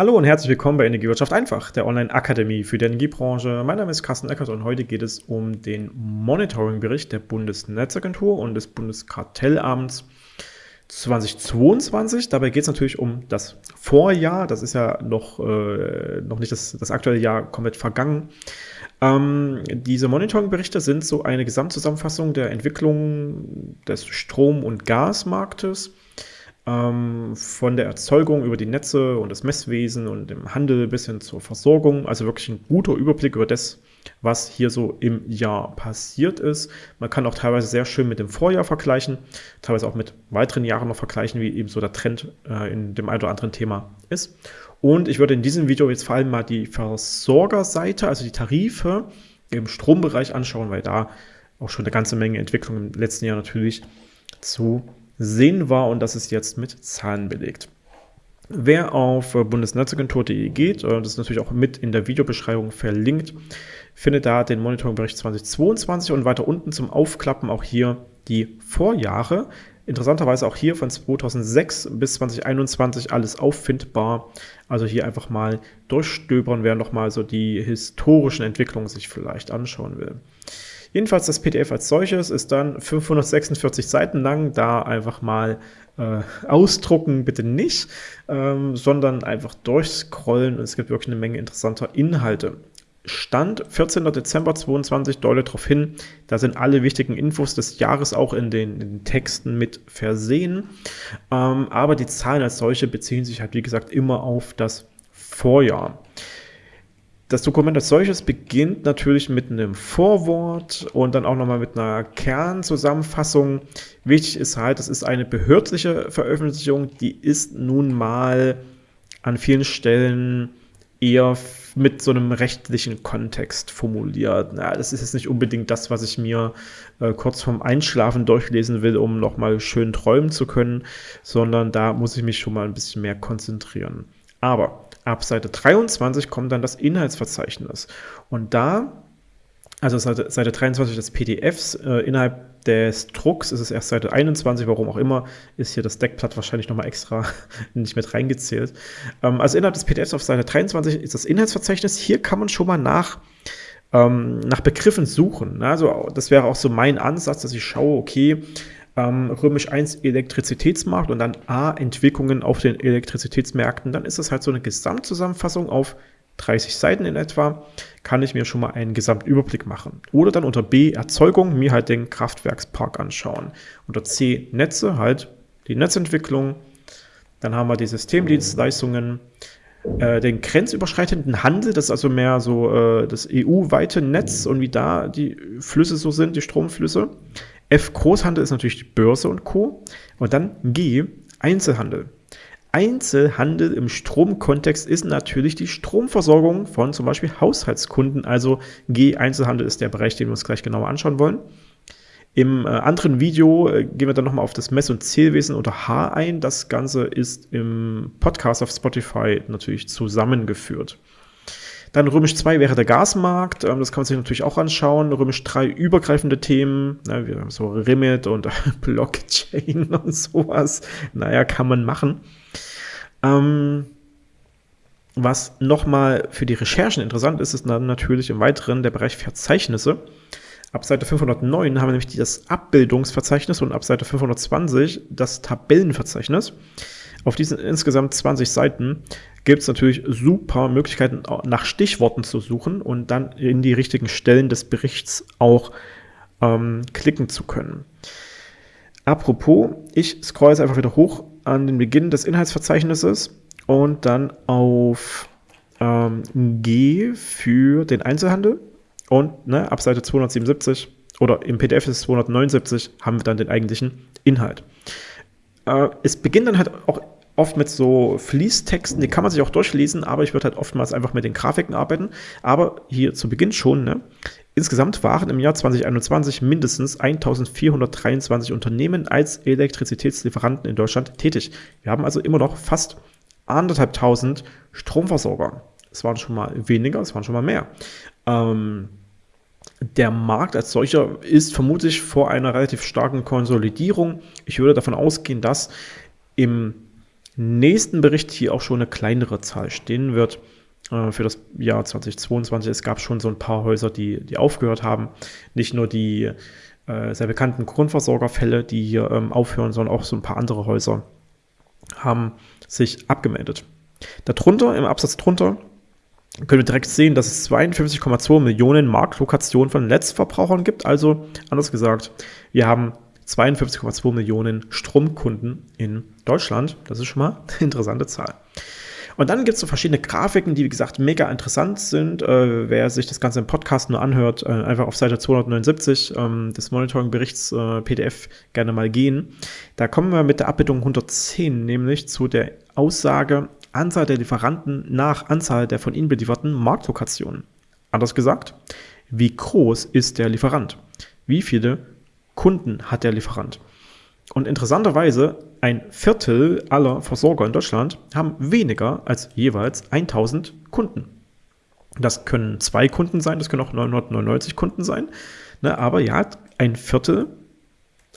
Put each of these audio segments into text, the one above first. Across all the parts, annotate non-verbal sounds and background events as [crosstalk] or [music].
Hallo und herzlich willkommen bei Energiewirtschaft einfach, der Online-Akademie für die Energiebranche. Mein Name ist Carsten Eckert und heute geht es um den Monitoring-Bericht der Bundesnetzagentur und des Bundeskartellamts 2022. Dabei geht es natürlich um das Vorjahr. Das ist ja noch, äh, noch nicht das, das aktuelle Jahr komplett vergangen. Ähm, diese Monitoring-Berichte sind so eine Gesamtzusammenfassung der Entwicklung des Strom- und Gasmarktes ähm, von der Erzeugung über die Netze und das Messwesen und im Handel bis hin zur Versorgung. Also wirklich ein guter Überblick über das, was hier so im Jahr passiert ist. Man kann auch teilweise sehr schön mit dem Vorjahr vergleichen, teilweise auch mit weiteren Jahren noch vergleichen, wie eben so der Trend äh, in dem einen oder anderen Thema ist. Und ich würde in diesem Video jetzt vor allem mal die Versorgerseite, also die Tarife im Strombereich anschauen, weil da auch schon eine ganze Menge Entwicklung im letzten Jahr natürlich zu sehen war und das ist jetzt mit Zahlen belegt. Wer auf bundesnetzagentur.de geht, äh, das ist natürlich auch mit in der Videobeschreibung verlinkt, findet da den Monitoringbericht 2022 und weiter unten zum Aufklappen auch hier die Vorjahre. Interessanterweise auch hier von 2006 bis 2021 alles auffindbar. Also hier einfach mal durchstöbern, wer nochmal so die historischen Entwicklungen sich vielleicht anschauen will. Jedenfalls das PDF als solches ist dann 546 Seiten lang, da einfach mal äh, ausdrucken bitte nicht, ähm, sondern einfach durchscrollen und es gibt wirklich eine Menge interessanter Inhalte. Stand 14. Dezember 2022 deutet darauf hin, da sind alle wichtigen Infos des Jahres auch in den, in den Texten mit versehen, ähm, aber die Zahlen als solche beziehen sich halt wie gesagt immer auf das Vorjahr. Das Dokument als solches beginnt natürlich mit einem Vorwort und dann auch nochmal mit einer Kernzusammenfassung. Wichtig ist halt, das ist eine behördliche Veröffentlichung, die ist nun mal an vielen Stellen eher mit so einem rechtlichen Kontext formuliert. Na, das ist jetzt nicht unbedingt das, was ich mir äh, kurz vorm Einschlafen durchlesen will, um nochmal schön träumen zu können, sondern da muss ich mich schon mal ein bisschen mehr konzentrieren. Aber ab Seite 23 kommt dann das Inhaltsverzeichnis. Und da, also Seite, Seite 23 des PDFs, äh, innerhalb des Drucks ist es erst Seite 21, warum auch immer, ist hier das Deckblatt wahrscheinlich nochmal extra [laughs] nicht mit reingezählt. Ähm, also innerhalb des PDFs auf Seite 23 ist das Inhaltsverzeichnis. Hier kann man schon mal nach ähm, nach Begriffen suchen. Also das wäre auch so mein Ansatz, dass ich schaue, okay, ähm, römisch 1 Elektrizitätsmarkt und dann A Entwicklungen auf den Elektrizitätsmärkten, dann ist das halt so eine Gesamtzusammenfassung auf 30 Seiten in etwa, kann ich mir schon mal einen Gesamtüberblick machen. Oder dann unter B Erzeugung mir halt den Kraftwerkspark anschauen. Unter C Netze halt die Netzentwicklung. Dann haben wir die Systemdienstleistungen, äh, den grenzüberschreitenden Handel, das ist also mehr so äh, das EU-weite Netz und wie da die Flüsse so sind, die Stromflüsse. F Großhandel ist natürlich die Börse und Co. Und dann G Einzelhandel. Einzelhandel im Stromkontext ist natürlich die Stromversorgung von zum Beispiel Haushaltskunden. Also G Einzelhandel ist der Bereich, den wir uns gleich genauer anschauen wollen. Im äh, anderen Video äh, gehen wir dann nochmal auf das Mess- und Zählwesen unter H ein. Das Ganze ist im Podcast auf Spotify natürlich zusammengeführt. Dann Römisch 2 wäre der Gasmarkt, ähm, das kann man sich natürlich auch anschauen. Römisch 3 übergreifende Themen, ne, wie so Remit und [laughs] Blockchain [laughs] und sowas. Naja, kann man machen. Ähm, was nochmal für die Recherchen interessant ist, ist dann natürlich im Weiteren der Bereich Verzeichnisse. Ab Seite 509 haben wir nämlich das Abbildungsverzeichnis und ab Seite 520 das Tabellenverzeichnis. Auf diesen insgesamt 20 Seiten gibt es natürlich super Möglichkeiten, nach Stichworten zu suchen und dann in die richtigen Stellen des Berichts auch ähm, klicken zu können. Apropos, ich scroll jetzt einfach wieder hoch an den Beginn des Inhaltsverzeichnisses und dann auf ähm, G für den Einzelhandel und ne, ab Seite 277 oder im PDF ist es 279 haben wir dann den eigentlichen Inhalt. Äh, es beginnt dann halt auch oft mit so Fließtexten, die kann man sich auch durchlesen, aber ich würde halt oftmals einfach mit den Grafiken arbeiten. Aber hier zu Beginn schon, ne? Insgesamt waren im Jahr 2021 mindestens 1423 Unternehmen als Elektrizitätslieferanten in Deutschland tätig. Wir haben also immer noch fast anderthalb tausend Stromversorger. Es waren schon mal weniger, es waren schon mal mehr. Ähm, der Markt als solcher ist vermutlich vor einer relativ starken Konsolidierung. Ich würde davon ausgehen, dass im nächsten Bericht hier auch schon eine kleinere Zahl stehen wird äh, für das Jahr 2022. Es gab schon so ein paar Häuser, die, die aufgehört haben. Nicht nur die äh, sehr bekannten Grundversorgerfälle, die hier ähm, aufhören, sondern auch so ein paar andere Häuser haben sich abgemeldet. Darunter, im Absatz drunter, können wir direkt sehen, dass es 52,2 Millionen Marktlokationen von Netzverbrauchern gibt. Also, anders gesagt, wir haben 52,2 Millionen Stromkunden in Deutschland. Das ist schon mal [laughs] eine interessante Zahl. Und dann gibt es so verschiedene Grafiken, die, wie gesagt, mega interessant sind. Äh, wer sich das Ganze im Podcast nur anhört, äh, einfach auf Seite 279 ähm, des Monitoring-Berichts äh, PDF gerne mal gehen. Da kommen wir mit der Abbildung 110 nämlich zu der Aussage Anzahl der Lieferanten nach Anzahl der von ihnen belieferten Marktlokationen. Anders gesagt, wie groß ist der Lieferant? Wie viele Kunden hat der Lieferant? Und interessanterweise, ein Viertel aller Versorger in Deutschland haben weniger als jeweils 1000 Kunden. Das können zwei Kunden sein, das können auch 999 Kunden sein. Ne, aber ja, ein Viertel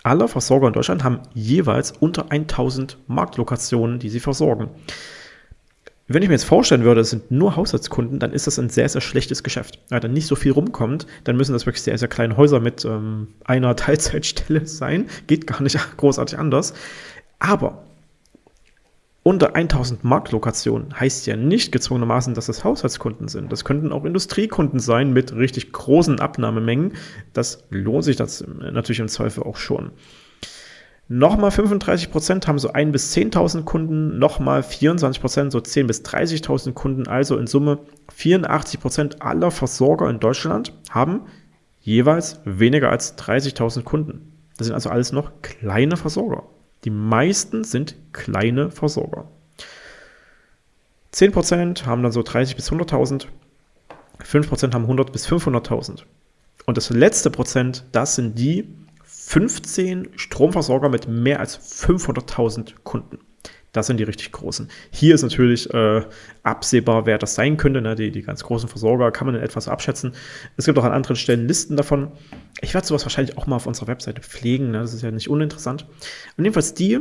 aller Versorger in Deutschland haben jeweils unter 1000 Marktlokationen, die sie versorgen. Wenn ich mir jetzt vorstellen würde, es sind nur Haushaltskunden, dann ist das ein sehr, sehr schlechtes Geschäft. Weil dann nicht so viel rumkommt, dann müssen das wirklich sehr, sehr kleine Häuser mit ähm, einer [laughs] Teilzeitstelle sein. Geht gar nicht [laughs] großartig anders. Aber unter 1000 Marktlokationen heißt ja nicht gezwungenermaßen, dass es Haushaltskunden sind. Das könnten auch Industriekunden sein mit richtig großen Abnahmemengen. Das lohnt sich das natürlich im Zweifel auch schon. Nochmal 35 Prozent haben so 1 bis 10.000 Kunden, nochmal 24 Prozent so 10 bis 30.000 Kunden. Also in Summe 84 Prozent aller Versorger in Deutschland haben jeweils weniger als 30.000 Kunden. Das sind also alles noch kleine Versorger. Die meisten sind kleine Versorger. 10 Prozent haben dann so 30 bis 100.000, 5% haben 100 bis 500.000. Und das letzte Prozent, das sind die, 15 Stromversorger mit mehr als 500.000 Kunden. Das sind die richtig großen. Hier ist natürlich äh, absehbar, wer das sein könnte. Ne? Die, die ganz großen Versorger kann man in etwas abschätzen. Es gibt auch an anderen Stellen Listen davon. Ich werde sowas wahrscheinlich auch mal auf unserer Webseite pflegen. Ne? Das ist ja nicht uninteressant. Und jedenfalls die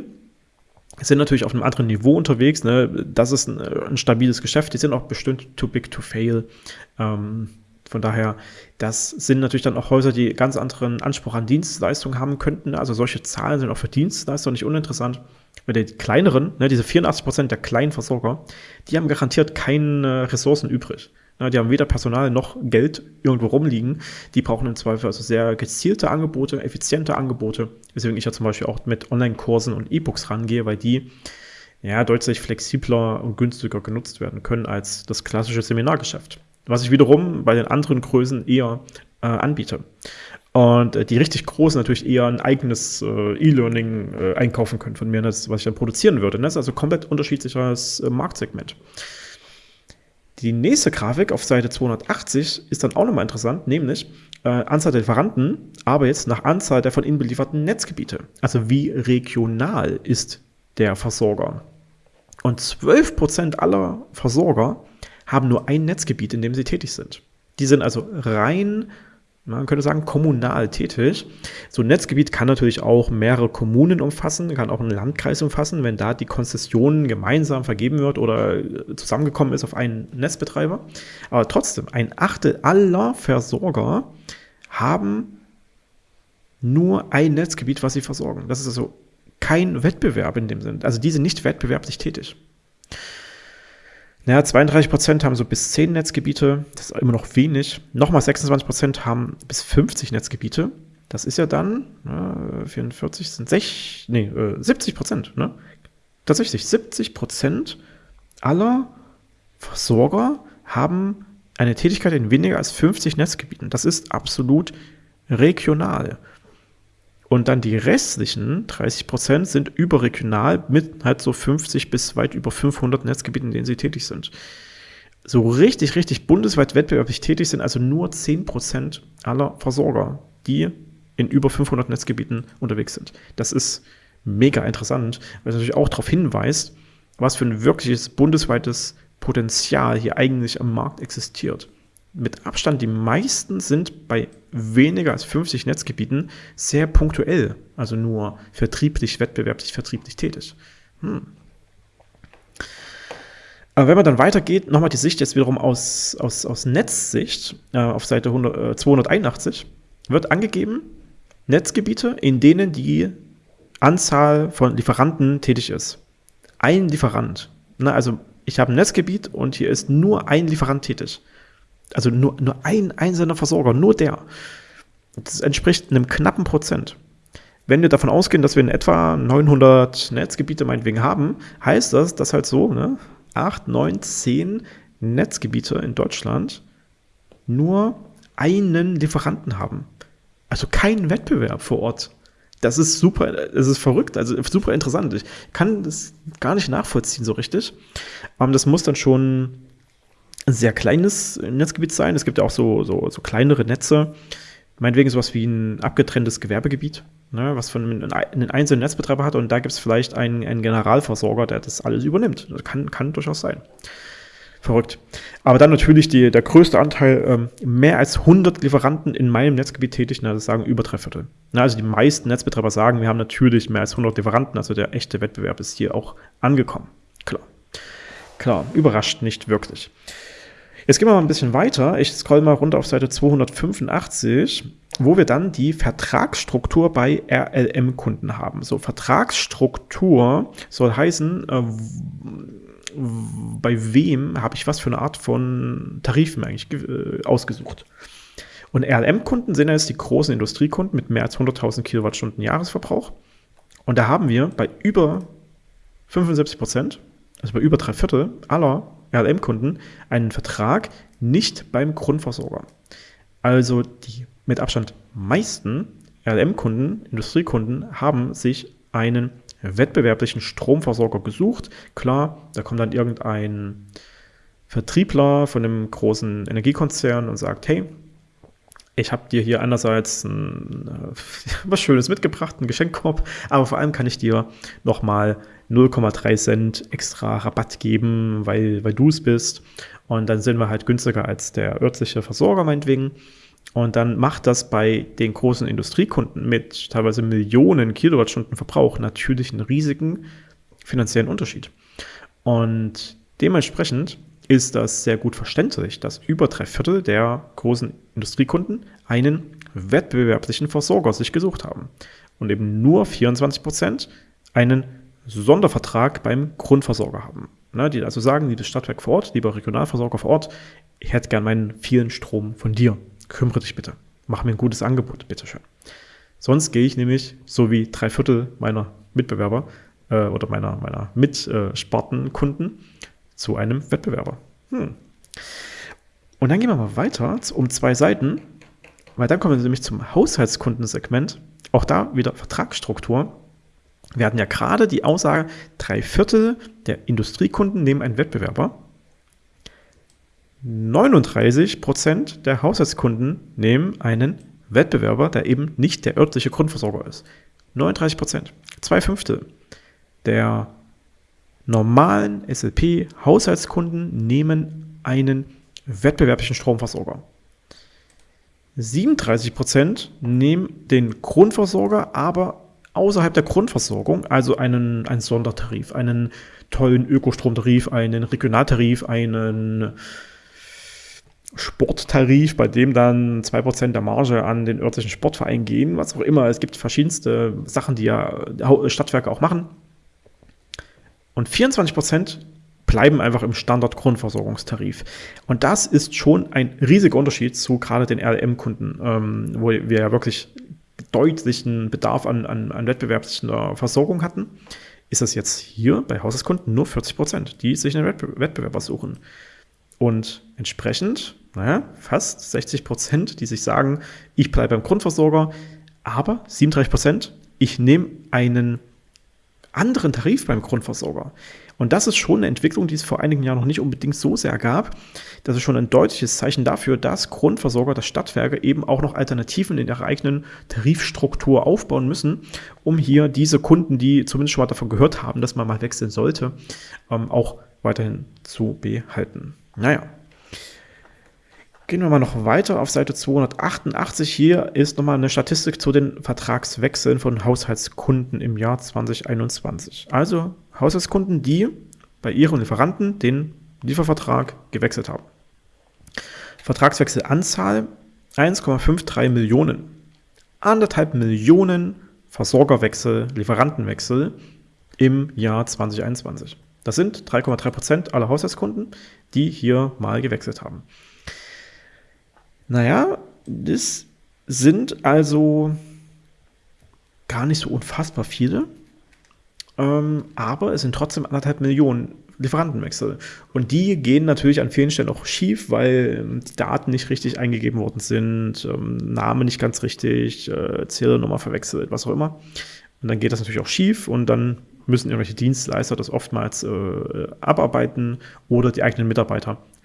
sind natürlich auf einem anderen Niveau unterwegs. Ne? Das ist ein, ein, stabiles Geschäft. Die sind auch bestimmt too big to fail. Ähm, von daher, das sind natürlich dann auch Häuser, die ganz anderen Anspruch an Dienstleistungen haben könnten. Also solche Zahlen sind auch für Dienstleister nicht uninteressant. Weil die kleineren, ne, diese 84 Prozent der kleinen Versorger, die haben garantiert keine Ressourcen übrig. Ja, die haben weder Personal noch Geld irgendwo rumliegen. Die brauchen im Zweifel also sehr gezielte Angebote, effiziente Angebote. Deswegen ich ja zum Beispiel auch mit Online-Kursen und E-Books rangehe, weil die ja deutlich flexibler und günstiger genutzt werden können als das klassische Seminargeschäft was ich wiederum bei den anderen Größen eher äh, anbiete. Und äh, die richtig großen natürlich eher ein eigenes äh, E-Learning äh, einkaufen können von mir, das, was ich dann produzieren würde. Das ist also komplett unterschiedliches äh, Marktsegment. Die nächste Grafik auf Seite 280 ist dann auch nochmal interessant, nämlich äh, Anzahl der Lieferanten, aber jetzt nach Anzahl der von ihnen belieferten Netzgebiete. Also wie regional ist der Versorger? Und 12% aller Versorger haben nur ein Netzgebiet, in dem sie tätig sind. Die sind also rein, man könnte sagen, kommunal tätig. So ein Netzgebiet kann natürlich auch mehrere Kommunen umfassen, kann auch einen Landkreis umfassen, wenn da die Konzession gemeinsam vergeben wird oder zusammengekommen ist auf einen Netzbetreiber. Aber trotzdem, ein Achtel aller Versorger haben nur ein Netzgebiet, was sie versorgen. Das ist also kein Wettbewerb in dem Sinn. Also die sind nicht wettbewerblich tätig. Naja, 32 Prozent haben so bis 10 Netzgebiete, das ist immer noch wenig. Nochmal 26 Prozent haben bis 50 Netzgebiete. Das ist ja dann, äh, 44 sind 6, nee, äh, 70 Prozent, ne? Tatsächlich, 70 Prozent aller Versorger haben eine Tätigkeit in weniger als 50 Netzgebieten. Das ist absolut regional. Und dann die restlichen 30 Prozent sind überregional mit halt so 50 bis weit über 500 Netzgebieten, in denen sie tätig sind. So richtig, richtig bundesweit wettbewerblich tätig sind also nur 10 Prozent aller Versorger, die in über 500 Netzgebieten unterwegs sind. Das ist mega interessant, weil es natürlich auch darauf hinweist, was für ein wirkliches bundesweites Potenzial hier eigentlich am Markt existiert mit Abstand die meisten sind bei weniger als 50 Netzgebieten sehr punktuell, also nur vertrieblich, wettbewerblich, vertrieblich tätig. Hm. Aber wenn man dann weitergeht, nochmal die Sicht jetzt wiederum aus, aus, aus Netzsicht äh, auf Seite 100, äh, 281, wird angegeben, Netzgebiete, in denen die Anzahl von Lieferanten tätig ist. Ein Lieferant. Na, also ich habe ein Netzgebiet und hier ist nur ein Lieferant tätig. Also nur, nur ein einzelner Versorger, nur der. Das entspricht einem knappen Prozent. Wenn wir davon ausgehen, dass wir in etwa 900 Netzgebiete meinetwegen haben, heißt das, dass halt so ne, 8, 9, 10 Netzgebiete in Deutschland nur einen Lieferanten haben. Also keinen Wettbewerb vor Ort. Das ist super, das ist verrückt, also super interessant. Ich kann das gar nicht nachvollziehen so richtig. Das muss dann schon sehr kleines Netzgebiet sein. Es gibt ja auch so, so, so kleinere Netze, meinetwegen sowas wie ein abgetrenntes Gewerbegebiet, ne, was von einem einzelnen Netzbetreiber hat und da gibt es vielleicht einen, einen Generalversorger, der das alles übernimmt. Das kann, kann durchaus sein. Verrückt. Aber dann natürlich die, der größte Anteil, ähm, mehr als 100 Lieferanten in meinem Netzgebiet tätig, na, das sagen über drei Viertel. Na, also die meisten Netzbetreiber sagen, wir haben natürlich mehr als 100 Lieferanten, also der echte Wettbewerb ist hier auch angekommen. Klar. Klar, überrascht nicht wirklich. Jetzt gehen wir mal ein bisschen weiter. Ich scroll mal runter auf Seite 285, wo wir dann die Vertragsstruktur bei RLM-Kunden haben. So, Vertragsstruktur soll heißen, äh, bei wem habe ich was für eine Art von Tarifen eigentlich äh, ausgesucht. Und RLM-Kunden sind jetzt die großen Industriekunden mit mehr als 100.000 Kilowattstunden Jahresverbrauch. Und da haben wir bei über 75 Prozent, also bei über drei Viertel aller RLM-Kunden einen Vertrag nicht beim Grundversorger. Also die mit Abstand meisten RLM-Kunden, Industriekunden, haben sich einen wettbewerblichen Stromversorger gesucht. Klar, da kommt dann irgendein Vertriebler von einem großen Energiekonzern und sagt, hey, ich habe dir hier einerseits ein, äh, [laughs] was Schönes mitgebracht, einen Geschenkkorb, aber vor allem kann ich dir nochmal 0,3 Cent extra Rabatt geben, weil, weil du es bist. Und dann sind wir halt günstiger als der örtliche Versorger meinetwegen. Und dann macht das bei den großen Industriekunden mit teilweise Millionen Kilowattstunden Verbrauch natürlich einen riesigen finanziellen Unterschied. Und dementsprechend ist das sehr gut verständlich, dass über drei Viertel der großen Industriekunden einen wettbewerblichen Versorger sich gesucht haben und eben nur 24 Prozent einen Sondervertrag beim Grundversorger haben. Ne, die also sagen, liebes Stadtwerk vor Ort, lieber Regionalversorger vor Ort, ich hätte gern meinen vielen Strom von dir. Kümmere dich bitte. Mach mir ein gutes Angebot, bitteschön. Sonst gehe ich nämlich, so wie drei Viertel meiner Mitbewerber äh, oder meiner, meiner Mitspartenkunden, zu einem Wettbewerber. Hm. Und dann gehen wir mal weiter um zwei Seiten, weil dann kommen wir nämlich zum Haushaltskundensegment. Auch da wieder Vertragsstruktur. Wir hatten ja gerade die Aussage, drei Viertel der Industriekunden nehmen einen Wettbewerber. 39 Prozent der Haushaltskunden nehmen einen Wettbewerber, der eben nicht der örtliche Grundversorger ist. 39 Prozent. Zwei Fünftel der normalen SLP-Haushaltskunden nehmen einen wettbewerblichen Stromversorger. 37 Prozent nehmen den Grundversorger, aber außerhalb der Grundversorgung, also einen, einen Sondertarif, einen tollen Ökostromtarif, einen Regionaltarif, einen Sporttarif, bei dem dann 2% der Marge an den örtlichen Sportverein gehen, was auch immer. Es gibt verschiedenste Sachen, die ja Stadtwerke auch machen. Und 24 Prozent bleiben einfach im Standard-Grundversorgungstarif. Und das ist schon ein riesiger Unterschied zu gerade den RLM-Kunden, ähm, wo wir ja wirklich deutlichen Bedarf an, an, an wettbewerblicher Versorgung hatten. Ist das jetzt hier bei Haushaltskunden nur 40 Prozent, die sich einen Wettbewerber suchen. Und entsprechend, naja, fast 60 Prozent, die sich sagen, ich bleibe beim Grundversorger, aber 37 Prozent, ich nehme einen anderen Tarif beim Grundversorger. Und das ist schon eine Entwicklung, die es vor einigen Jahren noch nicht unbedingt so sehr gab. Das ist schon ein deutliches Zeichen dafür, dass Grundversorger, dass Stadtwerke eben auch noch Alternativen in ihrer eigenen Tarifstruktur aufbauen müssen, um hier diese Kunden, die zumindest schon mal davon gehört haben, dass man mal wechseln sollte, ähm, auch weiterhin zu behalten. Naja, Gehen wir mal noch weiter auf Seite 288. Hier ist nochmal eine Statistik zu den Vertragswechseln von Haushaltskunden im Jahr 2021. Also Haushaltskunden, die bei ihren Lieferanten den Liefervertrag gewechselt haben. Vertragswechselanzahl 1,53 Millionen. Anderthalb Millionen Versorgerwechsel, Lieferantenwechsel im Jahr 2021. Das sind 3,3 Prozent aller Haushaltskunden, die hier mal gewechselt haben. Naja, das sind also gar nicht so unfassbar viele, ähm, aber es sind trotzdem anderthalb Millionen Lieferantenwechsel. Und die gehen natürlich an vielen Stellen auch schief, weil ähm, die Daten nicht richtig eingegeben worden sind, ähm, Name nicht ganz richtig, äh, Zählernummer verwechselt, was auch immer. Und dann geht das natürlich auch schief und dann müssen irgendwelche Dienstleister das oftmals äh, abarbeiten oder die eigenen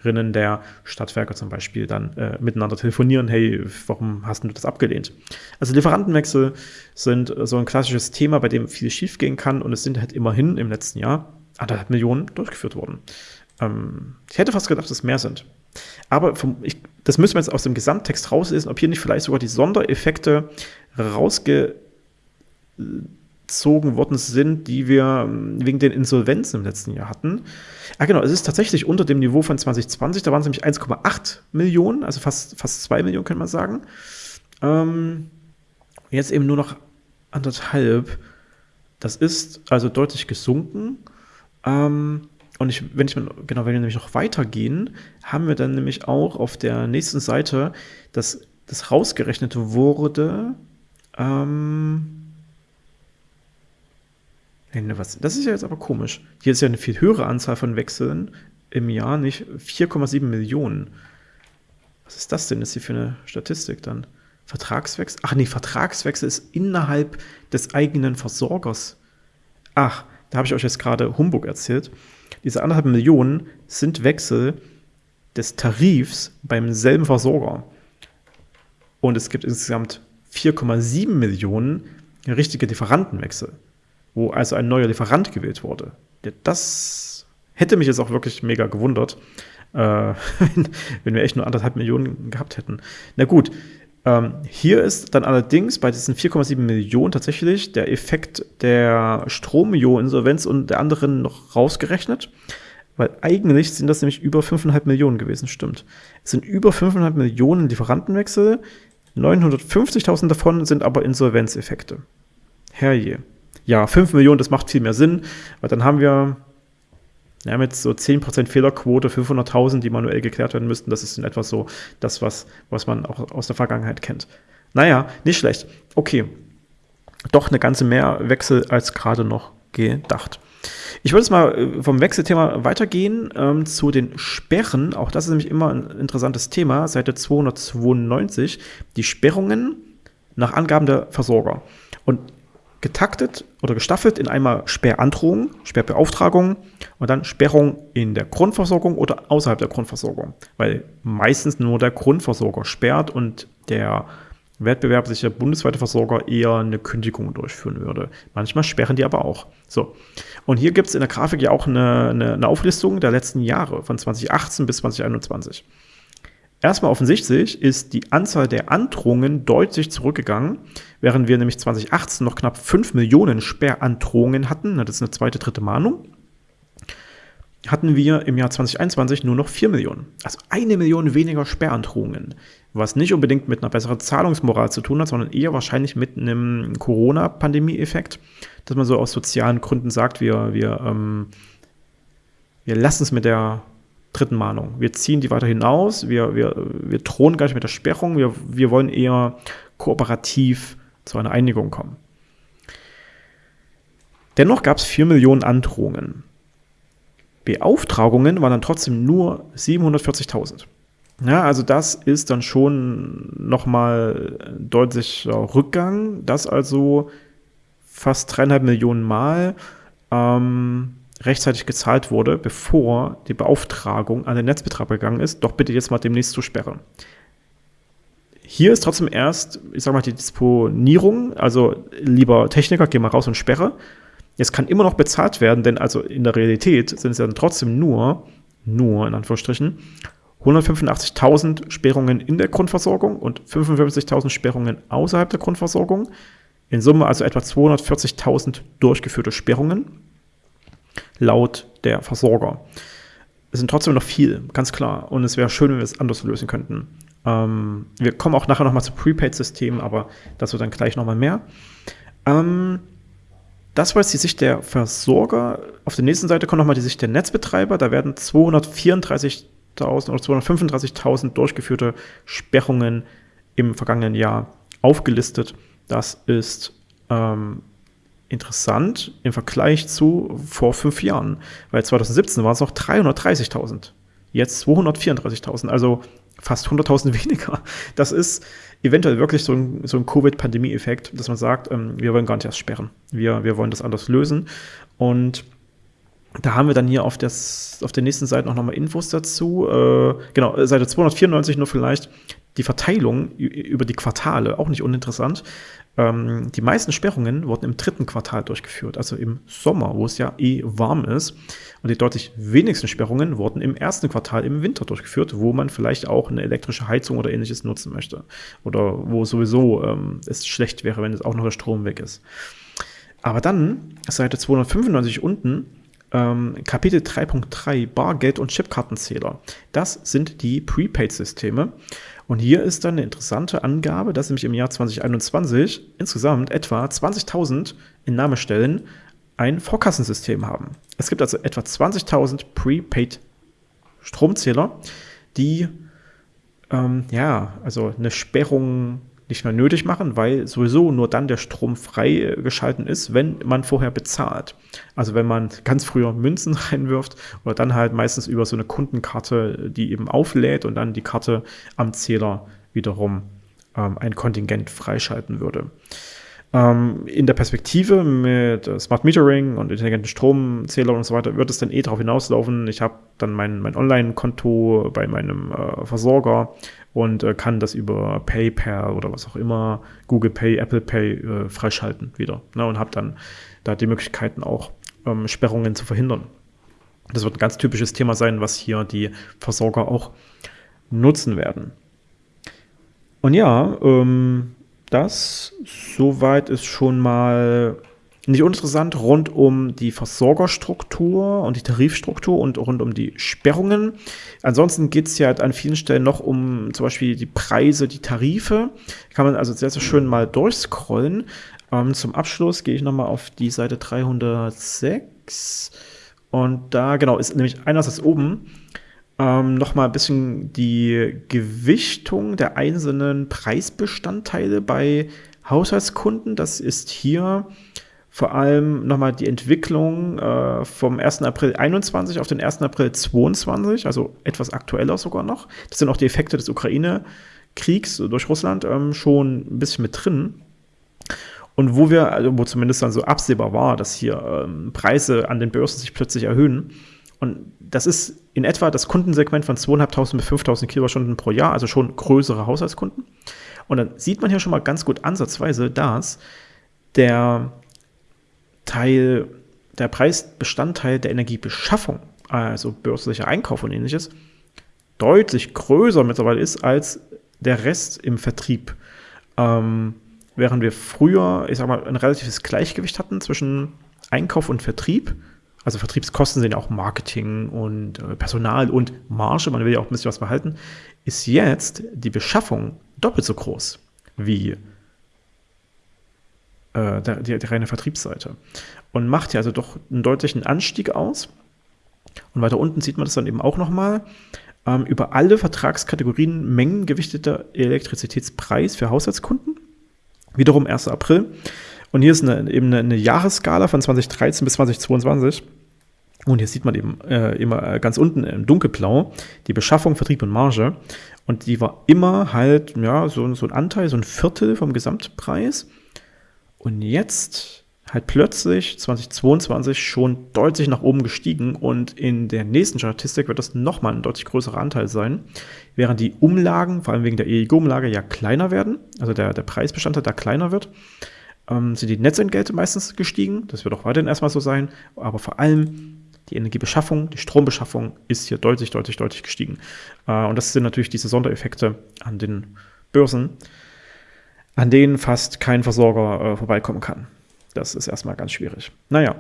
Mitarbeiterinnen der Stadtwerke zum Beispiel dann äh, miteinander telefonieren, hey, warum hast du das abgelehnt? Also Lieferantenwechsel sind so ein klassisches Thema, bei dem viel schief gehen kann und es sind halt immerhin im letzten Jahr anderthalb Millionen durchgeführt worden. Ähm, ich hätte fast gedacht, dass es mehr sind. Aber vom, ich, das müssen wir jetzt aus dem Gesamttext rauslesen, ob hier nicht vielleicht sogar die Sondereffekte rausgezogen worden sind, die wir ähm, wegen den Insolvenzen im letzten Jahr hatten. Ah, genau, es ist tatsächlich unter dem Niveau von 2020, da waren es nämlich 1,8 Millionen, also fast, fast 2 Millionen, könnte man sagen. Ähm, jetzt eben nur noch anderthalb. Das ist also deutlich gesunken. Ähm, und ich, wenn ich mal, genau, wenn wir nämlich noch weitergehen, haben wir dann nämlich auch auf der nächsten Seite, dass das rausgerechnet wurde. Ähm, nee, was, das ist ja jetzt aber komisch. Hier ist ja eine viel höhere Anzahl von Wechseln im Jahr, nicht 4,7 Millionen. Was ist das denn jetzt hier für eine Statistik dann? Vertragswechsel? Ach nee, Vertragswechsel ist innerhalb des eigenen Versorgers. Ach, da habe ich euch jetzt gerade Humbug erzählt, diese anderthalb Millionen sind Wechsel des Tarifs beim selben Versorger. Und es gibt insgesamt 4,7 Millionen richtige Lieferantenwechsel, wo also ein neuer Lieferant gewählt wurde. Das hätte mich jetzt auch wirklich mega gewundert, äh, [laughs] wenn wir echt nur anderthalb Millionen gehabt hätten. Na gut, ähm, hier ist dann allerdings bei diesen 4,7 Millionen tatsächlich der Effekt der Stromio-Insolvenz und der anderen noch rausgerechnet, weil eigentlich sind das nämlich über 5,5 Millionen gewesen, stimmt. Es sind über 5,5 Millionen Lieferantenwechsel, 950.000 davon sind aber Insolvenzeffekte. Herrje. Ja, 5 Millionen, das macht viel mehr Sinn, weil dann haben wir ja, mit so 10% Fehlerquote, 500.000, die manuell geklärt werden müssten, das ist in etwa so das, was, was man auch aus der Vergangenheit kennt. Naja, nicht schlecht. Okay, doch eine ganze mehr Wechsel als gerade noch gedacht. Ich würde jetzt mal äh, vom Wechselthema weitergehen ähm, zu den Sperren. Auch das ist nämlich immer ein interessantes Thema. Seite 292. Die Sperrungen nach Angaben der Versorger. Und getaktet oder gestaffelt in einmal Sperrandrohung, Sperrbeauftragung und dann Sperrung in der Grundversorgung oder außerhalb der Grundversorgung, weil meistens nur der Grundversorger sperrt und der wettbewerbliche bundesweite Versorger eher eine Kündigung durchführen würde. Manchmal sperren die aber auch. So. Und hier gibt es in der Grafik ja auch eine, eine, eine Auflistung der letzten Jahre von 2018 bis 2021. Erstmal offensichtlich ist die Anzahl der Androhungen deutlich zurückgegangen, während wir nämlich 2018 noch knapp 5 Millionen Sperrandrohungen hatten, das ist eine zweite, dritte Mahnung, hatten wir im Jahr 2021 nur noch 4 Millionen. Also eine Million weniger Sperrandrohungen, was nicht unbedingt mit einer besseren Zahlungsmoral zu tun hat, sondern eher wahrscheinlich mit einem Corona-Pandemie-Effekt, dass man so aus sozialen Gründen sagt, wir, wir, ähm, wir lassen es mit der dritten Mahnung. Wir ziehen die weiter hinaus, wir, wir, wir drohen gar nicht mit der Sperrung, wir, wir wollen eher kooperativ zu einer Einigung kommen. Dennoch gab es 4 Millionen Androhungen. Beauftragungen waren dann trotzdem nur 740.000. Ja, also das ist dann schon nochmal deutlicher Rückgang, das also fast dreieinhalb Millionen Mal ähm, rechtzeitig gezahlt wurde, bevor die Beauftragung an den Netzbetreiber gegangen ist, doch bitte jetzt mal demnächst zu sperren. Hier ist trotzdem erst, ich sag mal, die Disponierung, also lieber Techniker, geh mal raus und sperre. Jetzt kann immer noch bezahlt werden, denn also in der Realität sind es dann trotzdem nur, nur in Anführungsstrichen, 185.000 Sperrungen in der Grundversorgung und 55.000 Sperrungen außerhalb der Grundversorgung. In Summe also etwa 240.000 durchgeführte Sperrungen laut der Versorger. Es sind trotzdem noch viel, ganz klar. Und es wäre schön, wenn wir es anders lösen könnten. Ähm, wir kommen auch nachher nochmal zu Prepaid-Systemen, aber dazu dann gleich nochmal mehr. Ähm, das war jetzt die Sicht der Versorger. Auf der nächsten Seite kommt nochmal die Sicht der Netzbetreiber. Da werden 234.000 oder 235.000 durchgeführte Sperrungen im vergangenen Jahr aufgelistet. Das ist ähm, interessant im Vergleich zu vor fünf Jahren, weil 2017 waren es noch 330.000, jetzt 234.000, also fast 100.000 [laughs] weniger. Das ist eventuell wirklich so ein, so ein Covid-Pandemie-Effekt, dass man sagt, ähm, wir wollen gar nicht erst sperren, wir, wir wollen das anders lösen und da haben wir dann hier auf, das, auf der nächsten Seite auch nochmal Infos dazu. Äh, genau, Seite 294 nur vielleicht die Verteilung über die Quartale, auch nicht uninteressant. Ähm, die meisten Sperrungen wurden im dritten Quartal durchgeführt, also im Sommer, wo es ja eh warm ist. Und die deutlich wenigsten Sperrungen wurden im ersten Quartal im Winter durchgeführt, wo man vielleicht auch eine elektrische Heizung oder ähnliches nutzen möchte. Oder wo sowieso ähm, es schlecht wäre, wenn es auch noch der Strom weg ist. Aber dann, Seite 295 unten, ähm, Kapitel 3.3 Bargeld und Chipkartenzähler. Das sind die Prepaid-Systeme. Und hier ist dann eine interessante Angabe, dass nämlich im Jahr 2021 insgesamt etwa 20.000 Innahmestellen ein Vorkassensystem haben. Es gibt also etwa 20.000 Prepaid Stromzähler, die ähm, ja, also eine Sperrung nicht mehr nötig machen, weil sowieso nur dann der Strom freigeschalten ist, wenn man vorher bezahlt. Also wenn man ganz früher Münzen [laughs] reinwirft oder dann halt meistens über so eine Kundenkarte, die eben auflädt und dann die Karte am Zähler wiederum ähm, ein Kontingent freischalten würde. Ähm, in der Perspektive mit Smart Metering und intelligenten Stromzählern und so weiter wird es dann eh darauf hinauslaufen. Ich habe dann mein, mein Online-Konto bei meinem äh, Versorger und äh, kann das über PayPal oder was auch immer, Google Pay, Apple Pay äh, freischalten wieder. Ne, und habe dann da die Möglichkeiten auch ähm, Sperrungen zu verhindern. Das wird ein ganz typisches Thema sein, was hier die Versorger auch nutzen werden. Und ja, ähm, das soweit ist schon mal nicht uninteressant rund um die Versorgerstruktur und die Tarifstruktur und rund um die Sperrungen. Ansonsten geht es ja an vielen Stellen noch um zum Beispiel die Preise, die Tarife. Kann man also sehr, sehr schön mal durchscrollen. Ähm, zum Abschluss gehe ich nochmal auf die Seite 306. Und da, genau, ist nämlich einerseits oben ähm, nochmal ein bisschen die Gewichtung der einzelnen Preisbestandteile bei Haushaltskunden. Das ist hier vor allem nochmal die Entwicklung äh, vom 1. April 21 auf den 1. April 22, also etwas aktueller sogar noch. Das sind auch die Effekte des Ukraine-Kriegs durch Russland ähm, schon ein bisschen mit drin. Und wo wir, also wo zumindest dann so absehbar war, dass hier ähm, Preise an den Börsen sich plötzlich erhöhen. Und das ist in etwa das Kundensegment von 2.500 bis 5.000 Kilowattstunden pro Jahr, also schon größere Haushaltskunden. Und dann sieht man hier schon mal ganz gut ansatzweise, dass der Teil, der Preisbestandteil der Energiebeschaffung, also börslicher Einkauf und ähnliches, deutlich größer mittlerweile ist als der Rest im Vertrieb. Ähm, während wir früher, ich sag mal, ein relatives Gleichgewicht hatten zwischen Einkauf und Vertrieb, also Vertriebskosten sind ja auch Marketing und äh, Personal und Marge, man will ja auch ein bisschen was behalten, ist jetzt die Beschaffung doppelt so groß wie äh, die, die reine Vertriebsseite. Und macht ja also doch einen deutlichen Anstieg aus. Und weiter unten sieht man das dann eben auch nochmal. Ähm, über alle Vertragskategorien mengengewichteter Elektrizitätspreis für Haushaltskunden. Wiederum 1. April. Und hier ist eine, eben eine, eine Jahresskala von 2013 bis 2022. Und hier sieht man eben äh, immer äh, ganz unten im Dunkelblau die Beschaffung, Vertrieb und Marge. Und die war immer halt, ja, so, so ein Anteil, so ein Viertel vom Gesamtpreis. Und jetzt halt plötzlich 2022 schon deutlich nach oben gestiegen und in der nächsten Statistik wird das nochmal ein deutlich größerer Anteil sein, während die Umlagen, vor allem wegen der EEG-Umlage, ja kleiner werden, also der, der Preisbestandteil da kleiner wird, ähm, sind die Netzentgelte meistens gestiegen, das wird auch weiterhin erstmal so sein, aber vor allem die Energiebeschaffung, die Strombeschaffung ist hier deutlich, deutlich, deutlich gestiegen. Äh, und das sind natürlich diese Sondereffekte an den Börsen, an denen fast kein Versorger äh, vorbeikommen kann. Das ist erstmal ganz schwierig. Naja,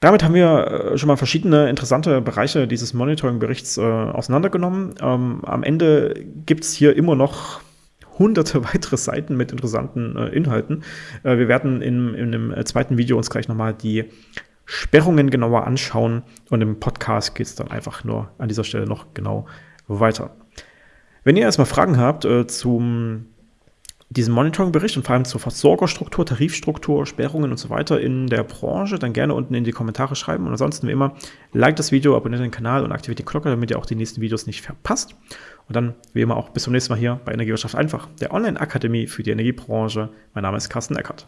damit haben wir äh, schon mal verschiedene interessante Bereiche dieses Monitoring-Berichts auseinandergenommen. Ähm, am Ende gibt es hier immer noch hunderte [laughs] weitere Seiten mit interessanten äh, Inhalten. Äh, wir werden in, in äh, zweiten Video uns gleich nochmal die Sperrungen genauer anschauen und im Podcast geht es dann einfach nur an dieser Stelle noch genau weiter. Wenn ihr erstmal Fragen habt äh, zum diesem Monitoring-Bericht und vor allem zur Versorgerstruktur, Tarifstruktur, Sperrungen und so weiter in der Branche, dann gerne unten in die Kommentare schreiben. Und ansonsten wie immer, like das Video, abonniert den Kanal und aktiviert die Glocke, damit ihr auch die nächsten Videos nicht verpasst. Und dann wie immer auch bis zum nächsten Mal hier bei Energiewirtschaft einfach, der Online-Akademie für die Energiebranche. Mein Name ist Carsten Eckert.